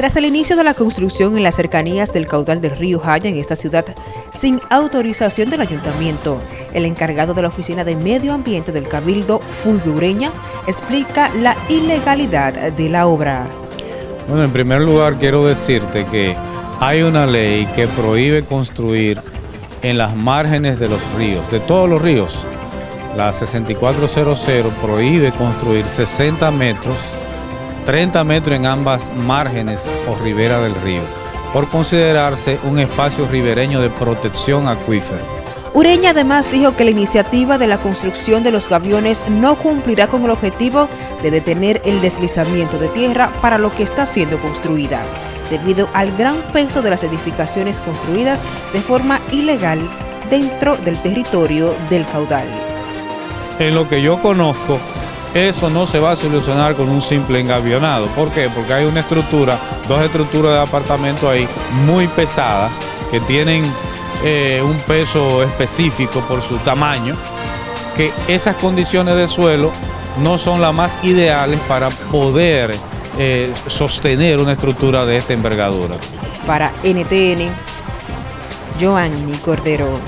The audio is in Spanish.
Tras el inicio de la construcción en las cercanías del caudal del río Jaya en esta ciudad, sin autorización del ayuntamiento, el encargado de la Oficina de Medio Ambiente del Cabildo, Fulvio Ureña, explica la ilegalidad de la obra. Bueno, en primer lugar quiero decirte que hay una ley que prohíbe construir en las márgenes de los ríos, de todos los ríos. La 6400 prohíbe construir 60 metros 30 metros en ambas márgenes o ribera del río, por considerarse un espacio ribereño de protección acuífera. Ureña además dijo que la iniciativa de la construcción de los gaviones no cumplirá con el objetivo de detener el deslizamiento de tierra para lo que está siendo construida, debido al gran peso de las edificaciones construidas de forma ilegal dentro del territorio del caudal. En lo que yo conozco, eso no se va a solucionar con un simple engavionado. ¿Por qué? Porque hay una estructura, dos estructuras de apartamento ahí muy pesadas que tienen eh, un peso específico por su tamaño, que esas condiciones de suelo no son las más ideales para poder eh, sostener una estructura de esta envergadura. Para NTN, Joanny Cordero.